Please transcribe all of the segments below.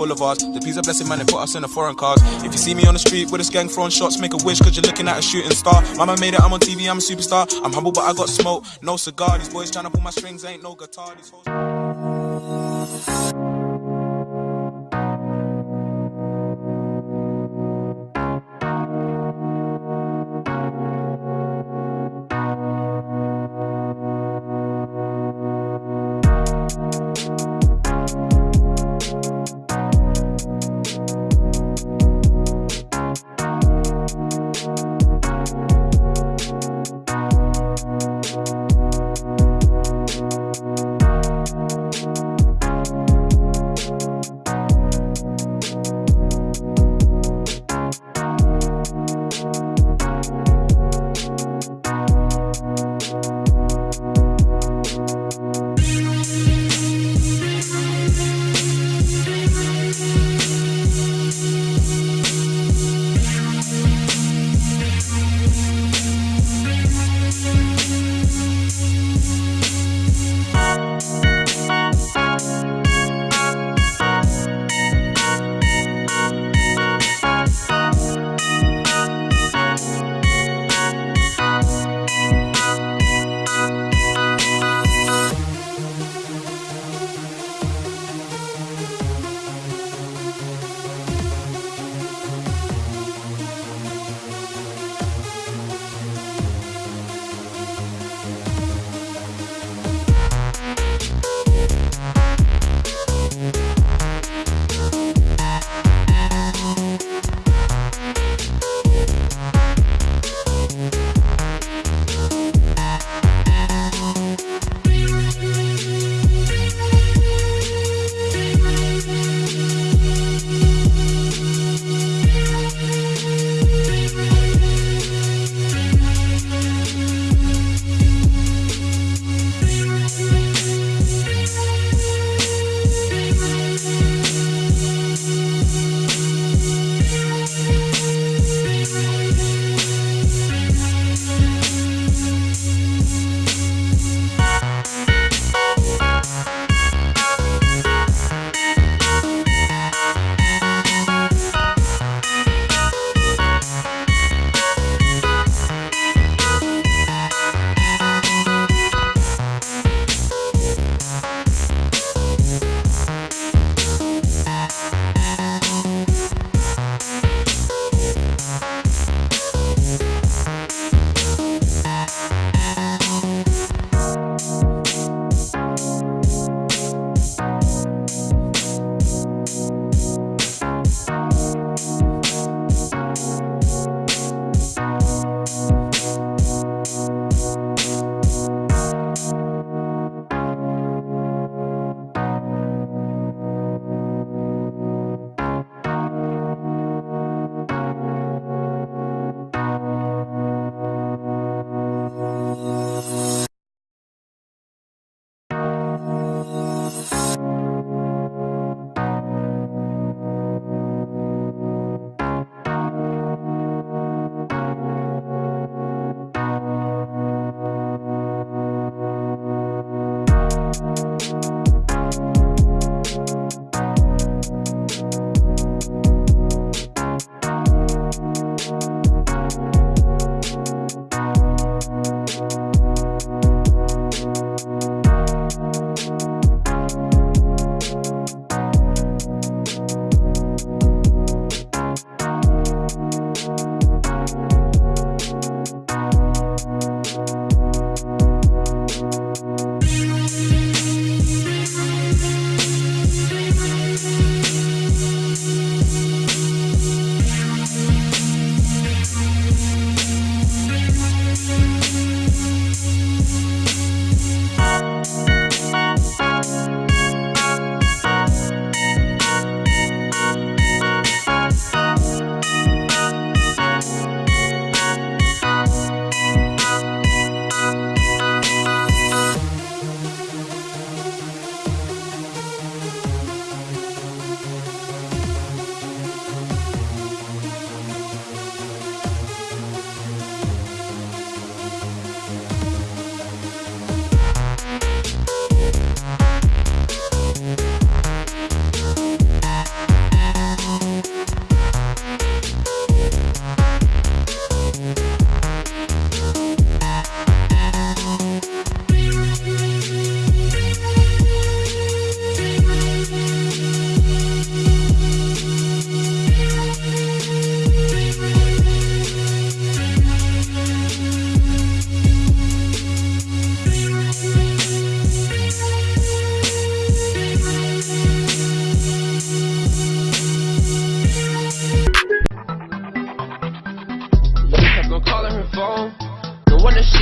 ours. The peace a blessing, man, they put us in the foreign cars. If you see me on the street with a gang throwing shots, make a wish, cause you're looking at a shooting star. Mama made it, I'm on TV, I'm a superstar. I'm humble, but I got smoke, no cigar. These boys trying to pull my strings, ain't no guitar.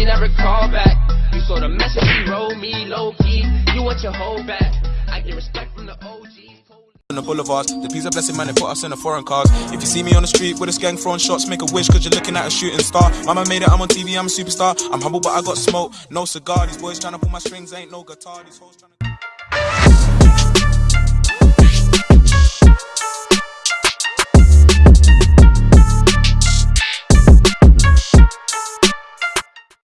She never called back. You saw the message she wrote me low key. You want your whole back. I get respect from the OGs. on the boulevards. The peace of blessing, man, they put us in the foreign cars. If you see me on the street with a gang throwing shots, make a wish, cause you're looking at a shooting star. Mama made it, I'm on TV, I'm a superstar. I'm humble, but I got smoke, no cigar. These boys trying to pull my strings, ain't no guitar. These hoes trying to.